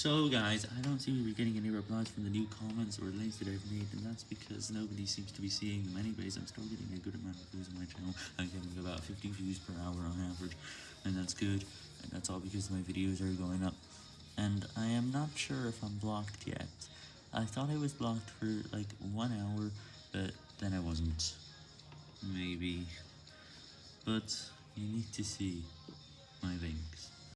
So guys, I don't seem to be getting any replies from the new comments or links that I've made, and that's because nobody seems to be seeing them anyways. I'm still getting a good amount of views on my channel. I'm getting about 50 views per hour on average, and that's good, and that's all because my videos are going up. And I am not sure if I'm blocked yet. I thought I was blocked for like one hour, but then I wasn't. Maybe. But you need to see my links.